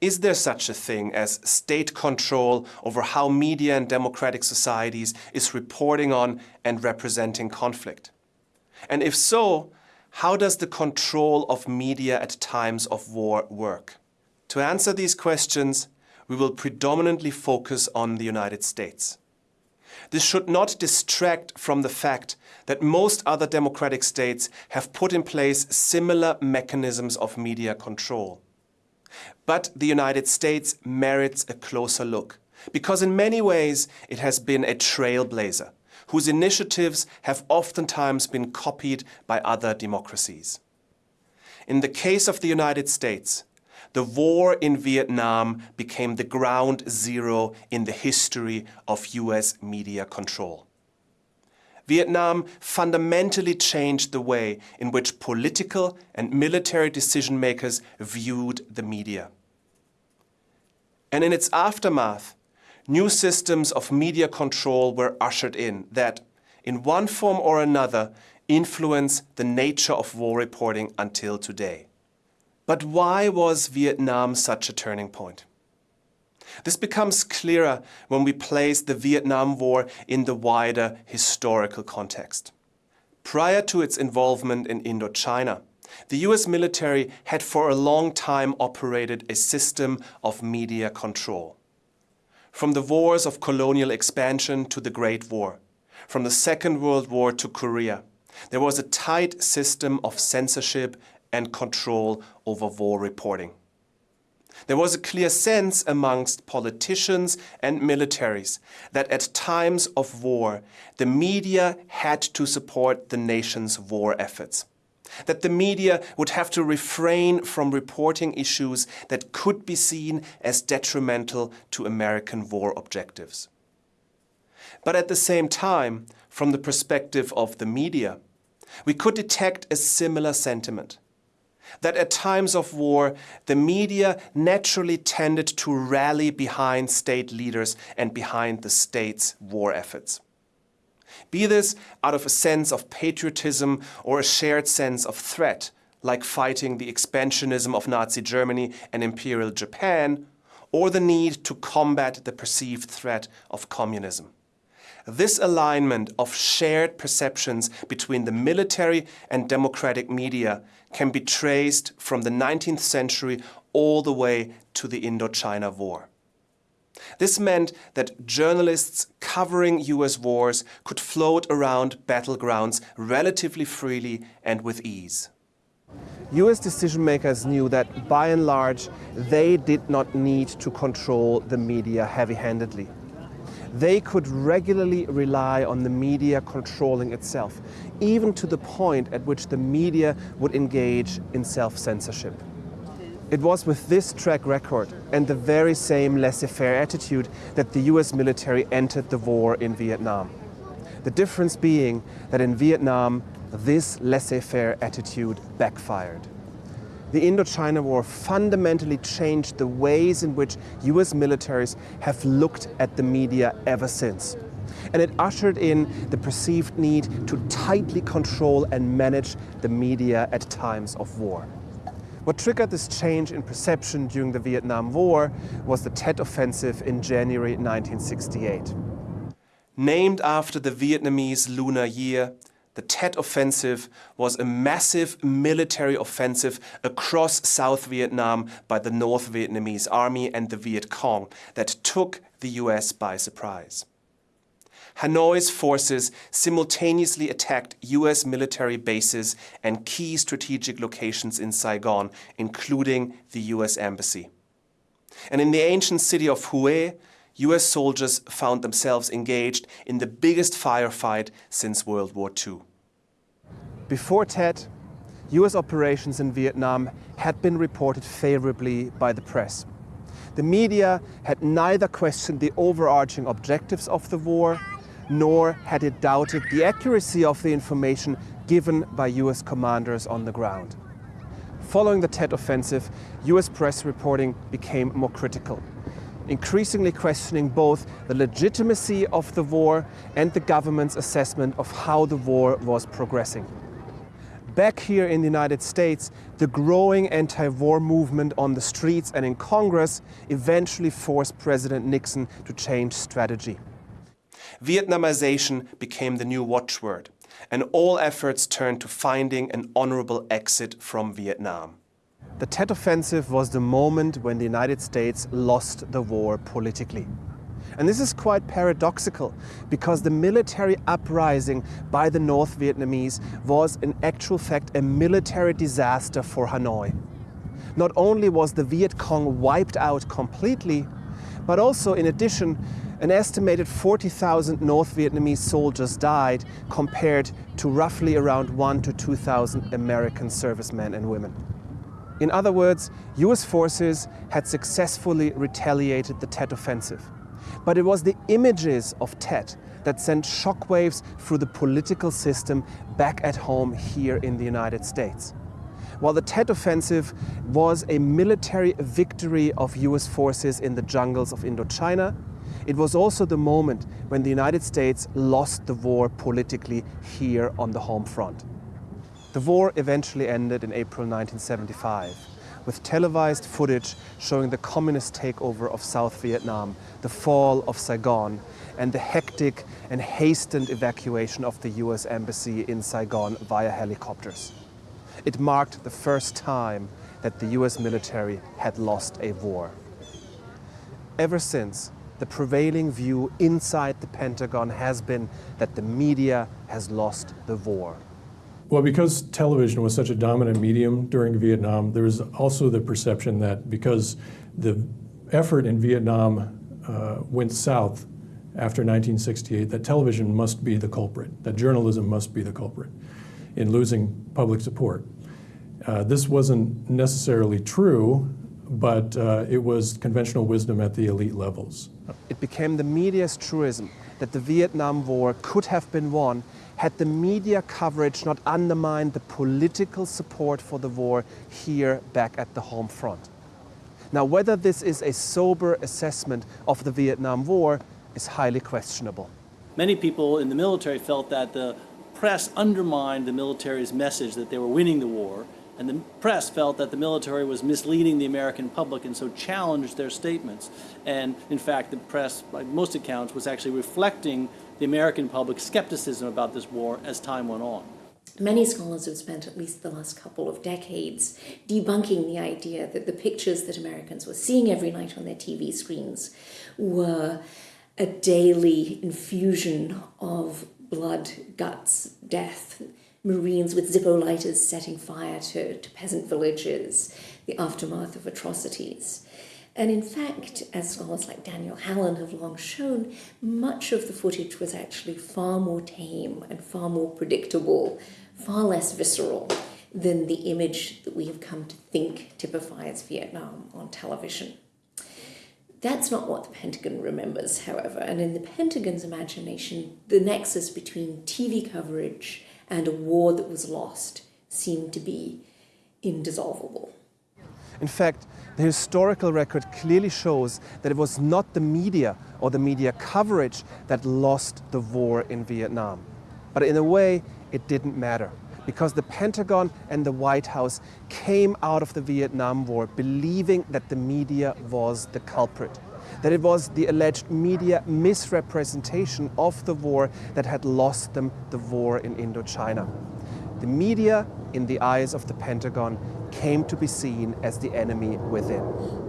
Is there such a thing as state control over how media and democratic societies is reporting on and representing conflict? And if so, how does the control of media at times of war work? To answer these questions, we will predominantly focus on the United States. This should not distract from the fact that most other democratic states have put in place similar mechanisms of media control. But the United States merits a closer look, because in many ways it has been a trailblazer, whose initiatives have oftentimes been copied by other democracies. In the case of the United States, the war in Vietnam became the ground zero in the history of US media control. Vietnam fundamentally changed the way in which political and military decision makers viewed the media. And in its aftermath, new systems of media control were ushered in that, in one form or another, influence the nature of war reporting until today. But why was Vietnam such a turning point? This becomes clearer when we place the Vietnam War in the wider historical context. Prior to its involvement in Indochina, the US military had for a long time operated a system of media control. From the wars of colonial expansion to the Great War, from the Second World War to Korea, there was a tight system of censorship and control over war reporting. There was a clear sense amongst politicians and militaries that at times of war, the media had to support the nation's war efforts. That the media would have to refrain from reporting issues that could be seen as detrimental to American war objectives. But at the same time, from the perspective of the media, we could detect a similar sentiment that at times of war, the media naturally tended to rally behind state leaders and behind the state's war efforts. Be this out of a sense of patriotism or a shared sense of threat, like fighting the expansionism of Nazi Germany and Imperial Japan, or the need to combat the perceived threat of communism. This alignment of shared perceptions between the military and democratic media can be traced from the 19th century all the way to the Indochina War. This meant that journalists covering US wars could float around battlegrounds relatively freely and with ease. US decision makers knew that by and large they did not need to control the media heavy-handedly they could regularly rely on the media controlling itself, even to the point at which the media would engage in self-censorship. It was with this track record and the very same laissez-faire attitude that the US military entered the war in Vietnam. The difference being that in Vietnam, this laissez-faire attitude backfired the Indochina War fundamentally changed the ways in which US militaries have looked at the media ever since. And it ushered in the perceived need to tightly control and manage the media at times of war. What triggered this change in perception during the Vietnam War was the Tet Offensive in January 1968. Named after the Vietnamese Lunar Year, the Tet Offensive was a massive military offensive across South Vietnam by the North Vietnamese Army and the Viet Cong that took the US by surprise. Hanoi's forces simultaneously attacked US military bases and key strategic locations in Saigon, including the US Embassy. And in the ancient city of Hue, US soldiers found themselves engaged in the biggest firefight since World War II. Before Tet, US operations in Vietnam had been reported favorably by the press. The media had neither questioned the overarching objectives of the war, nor had it doubted the accuracy of the information given by US commanders on the ground. Following the Tet offensive, US press reporting became more critical. Increasingly questioning both the legitimacy of the war and the government's assessment of how the war was progressing. Back here in the United States, the growing anti-war movement on the streets and in Congress eventually forced President Nixon to change strategy. Vietnamization became the new watchword, and all efforts turned to finding an honorable exit from Vietnam. The Tet Offensive was the moment when the United States lost the war politically. And this is quite paradoxical because the military uprising by the North Vietnamese was in actual fact a military disaster for Hanoi. Not only was the Viet Cong wiped out completely, but also in addition, an estimated 40,000 North Vietnamese soldiers died compared to roughly around 1 to 2,000 American servicemen and women. In other words, US forces had successfully retaliated the Tet Offensive. But it was the images of Tet that sent shockwaves through the political system back at home here in the United States. While the Tet Offensive was a military victory of US forces in the jungles of Indochina, it was also the moment when the United States lost the war politically here on the home front. The war eventually ended in April 1975 with televised footage showing the communist takeover of South Vietnam, the fall of Saigon, and the hectic and hastened evacuation of the US Embassy in Saigon via helicopters. It marked the first time that the US military had lost a war. Ever since, the prevailing view inside the Pentagon has been that the media has lost the war. Well, because television was such a dominant medium during Vietnam, there was also the perception that because the effort in Vietnam uh, went south after 1968, that television must be the culprit, that journalism must be the culprit in losing public support. Uh, this wasn't necessarily true, but uh, it was conventional wisdom at the elite levels. It became the media's truism that the Vietnam War could have been won had the media coverage not undermined the political support for the war here back at the home front. Now, whether this is a sober assessment of the Vietnam War is highly questionable. Many people in the military felt that the press undermined the military's message that they were winning the war and the press felt that the military was misleading the American public and so challenged their statements. And in fact, the press, by most accounts, was actually reflecting the American public's skepticism about this war as time went on. Many scholars have spent at least the last couple of decades debunking the idea that the pictures that Americans were seeing every night on their TV screens were a daily infusion of blood, guts, death, Marines with Zippo lighters setting fire to, to peasant villages, the aftermath of atrocities. And in fact, as scholars like Daniel Hallin have long shown, much of the footage was actually far more tame and far more predictable, far less visceral than the image that we have come to think typifies Vietnam on television. That's not what the Pentagon remembers, however, and in the Pentagon's imagination, the nexus between TV coverage and a war that was lost seemed to be indissoluble. In fact, the historical record clearly shows that it was not the media or the media coverage that lost the war in Vietnam. But in a way, it didn't matter because the Pentagon and the White House came out of the Vietnam War believing that the media was the culprit that it was the alleged media misrepresentation of the war that had lost them the war in Indochina. The media, in the eyes of the Pentagon, came to be seen as the enemy within.